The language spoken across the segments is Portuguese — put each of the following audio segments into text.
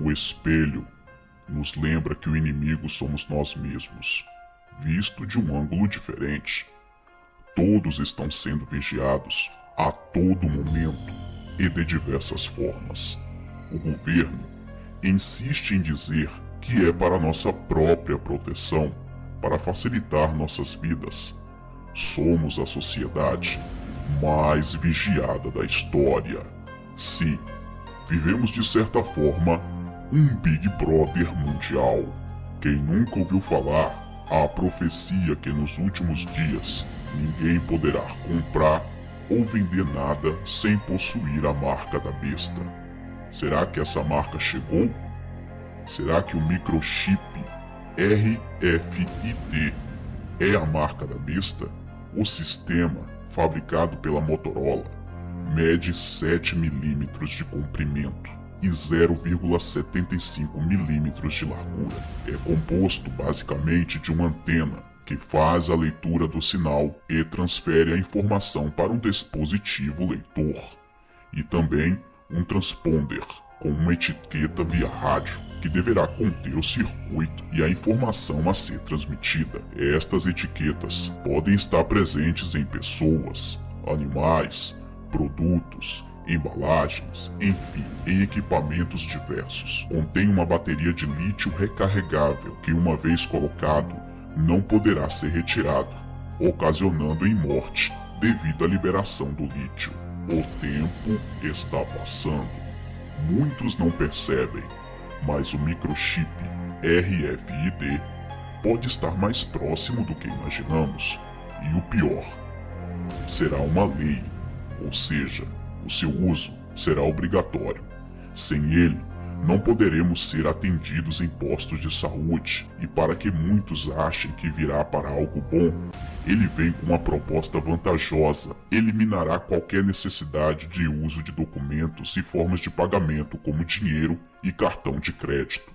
O espelho nos lembra que o inimigo somos nós mesmos, visto de um ângulo diferente. Todos estão sendo vigiados a todo momento e de diversas formas. O governo insiste em dizer que é para nossa própria proteção, para facilitar nossas vidas. Somos a sociedade mais vigiada da história. Sim, vivemos de certa forma um Big Brother mundial. Quem nunca ouviu falar a profecia que nos últimos dias ninguém poderá comprar ou vender nada sem possuir a marca da besta? Será que essa marca chegou? Será que o microchip RFID é a marca da besta? O sistema, fabricado pela Motorola, mede 7 milímetros de comprimento e 0,75 milímetros de largura. É composto basicamente de uma antena que faz a leitura do sinal e transfere a informação para um dispositivo leitor, e também um transponder com uma etiqueta via rádio que deverá conter o circuito e a informação a ser transmitida. Estas etiquetas podem estar presentes em pessoas, animais, produtos, embalagens, enfim, em equipamentos diversos. Contém uma bateria de lítio recarregável que, uma vez colocado, não poderá ser retirado, ocasionando em morte devido à liberação do lítio. O tempo está passando. Muitos não percebem, mas o microchip RFID pode estar mais próximo do que imaginamos. E o pior, será uma lei, ou seja, o seu uso será obrigatório. Sem ele, não poderemos ser atendidos em postos de saúde, e para que muitos achem que virá para algo bom, ele vem com uma proposta vantajosa. Eliminará qualquer necessidade de uso de documentos e formas de pagamento como dinheiro e cartão de crédito.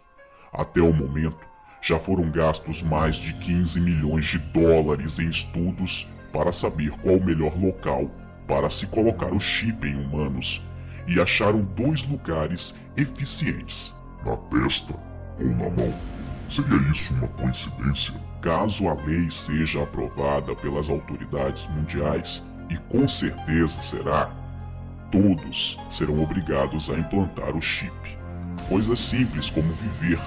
Até o momento, já foram gastos mais de 15 milhões de dólares em estudos para saber qual o melhor local para se colocar o chip em humanos e acharam dois lugares eficientes: na testa ou na mão. Seria isso uma coincidência? Caso a lei seja aprovada pelas autoridades mundiais, e com certeza será, todos serão obrigados a implantar o chip. Coisas simples como viver.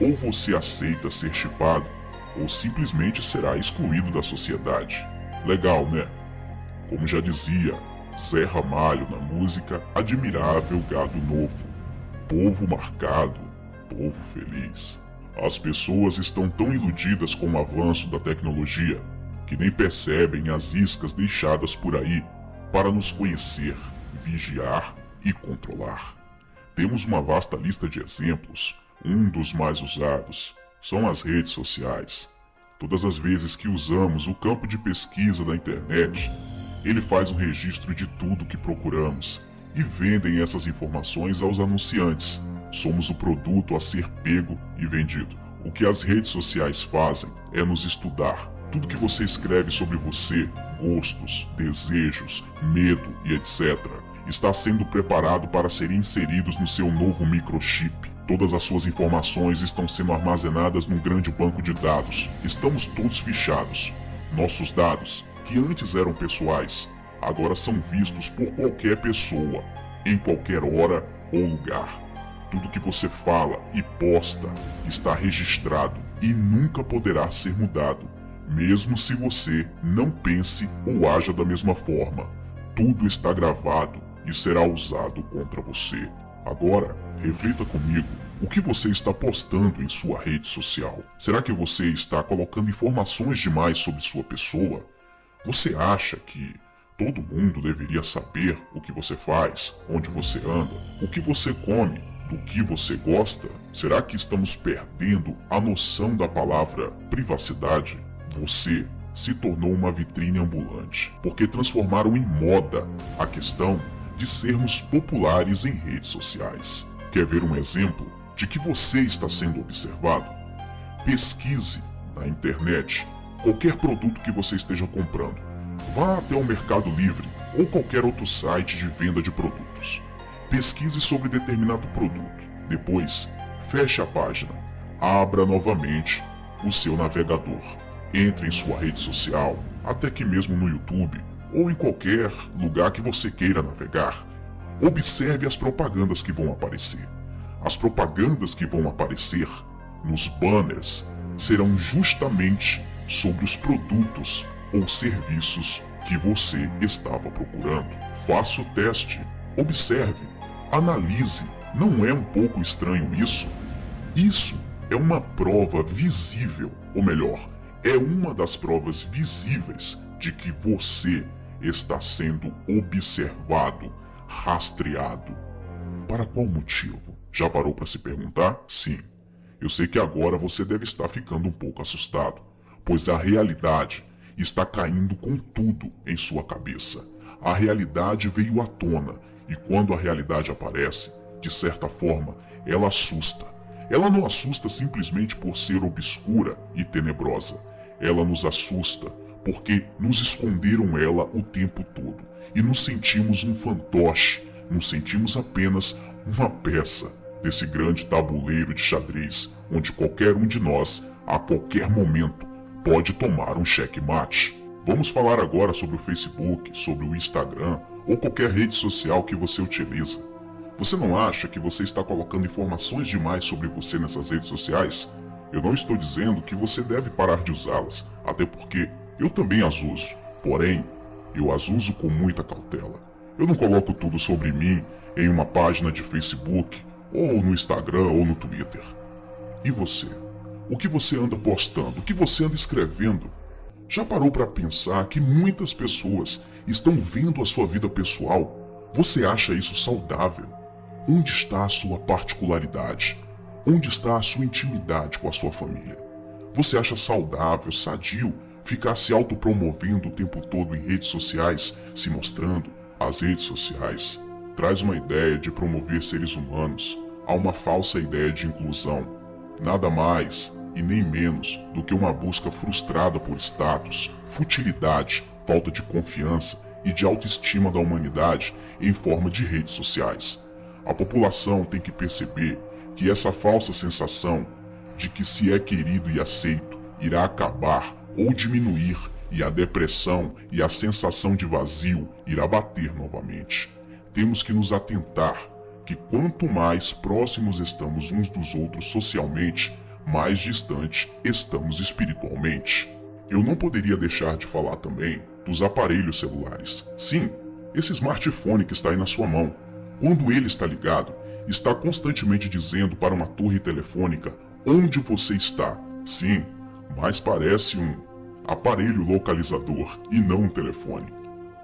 Ou você aceita ser chipado, ou simplesmente será excluído da sociedade. Legal, né? Como já dizia Zé Ramalho na música Admirável Gado Novo. Povo marcado, povo feliz. As pessoas estão tão iludidas com o avanço da tecnologia que nem percebem as iscas deixadas por aí para nos conhecer, vigiar e controlar. Temos uma vasta lista de exemplos. Um dos mais usados são as redes sociais. Todas as vezes que usamos o campo de pesquisa da internet, ele faz um registro de tudo que procuramos e vendem essas informações aos anunciantes. Somos o produto a ser pego e vendido. O que as redes sociais fazem é nos estudar. Tudo que você escreve sobre você, gostos, desejos, medo e etc., está sendo preparado para serem inseridos no seu novo microchip. Todas as suas informações estão sendo armazenadas num grande banco de dados. Estamos todos fichados. Nossos dados que antes eram pessoais, agora são vistos por qualquer pessoa, em qualquer hora ou lugar. Tudo que você fala e posta está registrado e nunca poderá ser mudado, mesmo se você não pense ou haja da mesma forma. Tudo está gravado e será usado contra você. Agora, reflita comigo. O que você está postando em sua rede social? Será que você está colocando informações demais sobre sua pessoa? Você acha que todo mundo deveria saber o que você faz, onde você anda, o que você come, do que você gosta? Será que estamos perdendo a noção da palavra privacidade? Você se tornou uma vitrine ambulante, porque transformaram em moda a questão de sermos populares em redes sociais. Quer ver um exemplo de que você está sendo observado? Pesquise na internet qualquer produto que você esteja comprando. Vá até o Mercado Livre ou qualquer outro site de venda de produtos. Pesquise sobre determinado produto Depois, feche a página, abra novamente o seu navegador, entre em sua rede social, até que mesmo no YouTube ou em qualquer lugar que você queira navegar. Observe as propagandas que vão aparecer. As propagandas que vão aparecer nos banners serão justamente sobre os produtos ou serviços que você estava procurando. Faça o teste, observe, analise. Não é um pouco estranho isso? Isso é uma prova visível, ou melhor, é uma das provas visíveis de que você está sendo observado, rastreado. Para qual motivo? Já parou para se perguntar? Sim. Eu sei que agora você deve estar ficando um pouco assustado, pois a realidade está caindo com tudo em sua cabeça. A realidade veio à tona e quando a realidade aparece, de certa forma, ela assusta. Ela não assusta simplesmente por ser obscura e tenebrosa. Ela nos assusta porque nos esconderam ela o tempo todo e nos sentimos um fantoche, nos sentimos apenas uma peça desse grande tabuleiro de xadrez onde qualquer um de nós, a qualquer momento, pode tomar um checkmate. Vamos falar agora sobre o Facebook, sobre o Instagram ou qualquer rede social que você utiliza. Você não acha que você está colocando informações demais sobre você nessas redes sociais? Eu não estou dizendo que você deve parar de usá-las, até porque eu também as uso. Porém, eu as uso com muita cautela. Eu não coloco tudo sobre mim em uma página de Facebook, ou no Instagram, ou no Twitter. E você? O que você anda postando? O que você anda escrevendo? Já parou para pensar que muitas pessoas estão vendo a sua vida pessoal? Você acha isso saudável? Onde está a sua particularidade? Onde está a sua intimidade com a sua família? Você acha saudável, sadio, ficar se autopromovendo o tempo todo em redes sociais, se mostrando? As redes sociais traz uma ideia de promover seres humanos a uma falsa ideia de inclusão. Nada mais e nem menos do que uma busca frustrada por status, futilidade, falta de confiança e de autoestima da humanidade em forma de redes sociais. A população tem que perceber que essa falsa sensação de que se é querido e aceito irá acabar ou diminuir e a depressão e a sensação de vazio irá bater novamente. Temos que nos atentar que quanto mais próximos estamos uns dos outros socialmente, mais distante estamos espiritualmente. Eu não poderia deixar de falar também dos aparelhos celulares. Sim, esse smartphone que está aí na sua mão. Quando ele está ligado, está constantemente dizendo para uma torre telefônica onde você está. Sim, mas parece um aparelho localizador e não um telefone.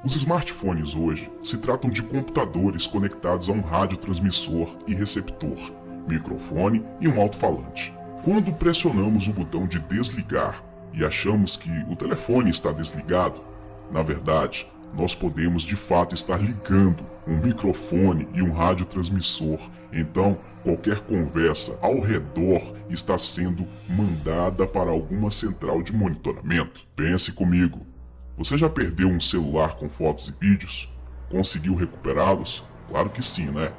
Os smartphones hoje se tratam de computadores conectados a um radiotransmissor e receptor, microfone e um alto-falante. Quando pressionamos o botão de desligar e achamos que o telefone está desligado, na verdade, nós podemos de fato estar ligando um microfone e um radiotransmissor. Então, qualquer conversa ao redor está sendo mandada para alguma central de monitoramento. Pense comigo, você já perdeu um celular com fotos e vídeos? Conseguiu recuperá-los? Claro que sim, né?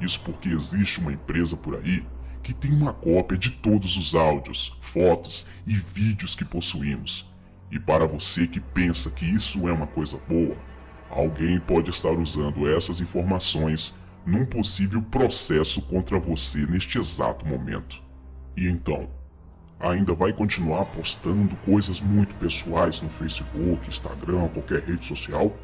Isso porque existe uma empresa por aí que tem uma cópia de todos os áudios, fotos e vídeos que possuímos. E para você que pensa que isso é uma coisa boa, alguém pode estar usando essas informações num possível processo contra você neste exato momento. E então, ainda vai continuar postando coisas muito pessoais no Facebook, Instagram, qualquer rede social?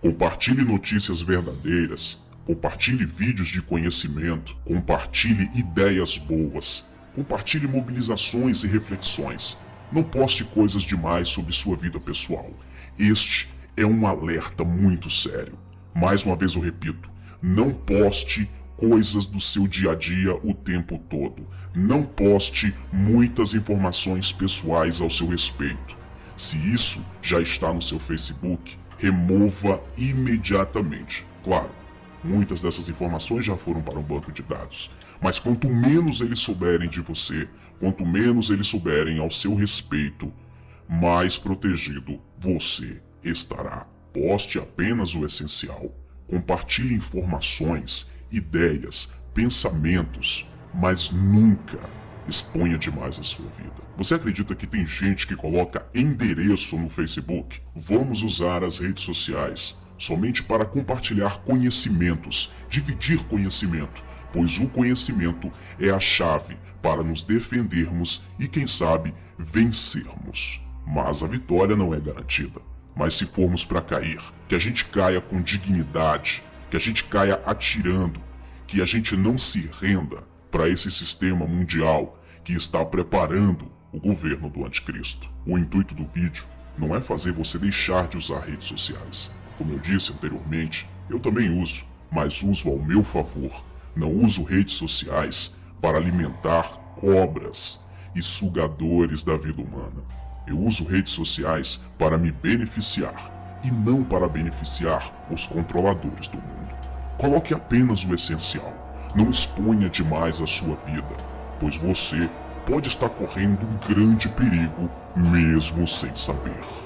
Compartilhe notícias verdadeiras, compartilhe vídeos de conhecimento, compartilhe ideias boas, compartilhe mobilizações e reflexões. Não poste coisas demais sobre sua vida pessoal. Este é um alerta muito sério. Mais uma vez eu repito, não poste coisas do seu dia a dia o tempo todo. Não poste muitas informações pessoais ao seu respeito. Se isso já está no seu Facebook, remova imediatamente. Claro, muitas dessas informações já foram para um banco de dados, mas quanto menos eles souberem de você, quanto menos eles souberem ao seu respeito, mais protegido você estará. Poste apenas o essencial. Compartilhe informações ideias, pensamentos, mas nunca exponha demais a sua vida. Você acredita que tem gente que coloca endereço no Facebook? Vamos usar as redes sociais somente para compartilhar conhecimentos, dividir conhecimento, pois o conhecimento é a chave para nos defendermos e, quem sabe, vencermos. Mas a vitória não é garantida. Mas se formos para cair, que a gente caia com dignidade, que a gente caia atirando, que a gente não se renda para esse sistema mundial que está preparando o governo do anticristo. O intuito do vídeo não é fazer você deixar de usar redes sociais. Como eu disse anteriormente, eu também uso, mas uso ao meu favor. Não uso redes sociais para alimentar cobras e sugadores da vida humana. Eu uso redes sociais para me beneficiar e não para beneficiar os controladores do mundo. Coloque apenas o essencial. Não exponha demais a sua vida, pois você pode estar correndo um grande perigo mesmo sem saber.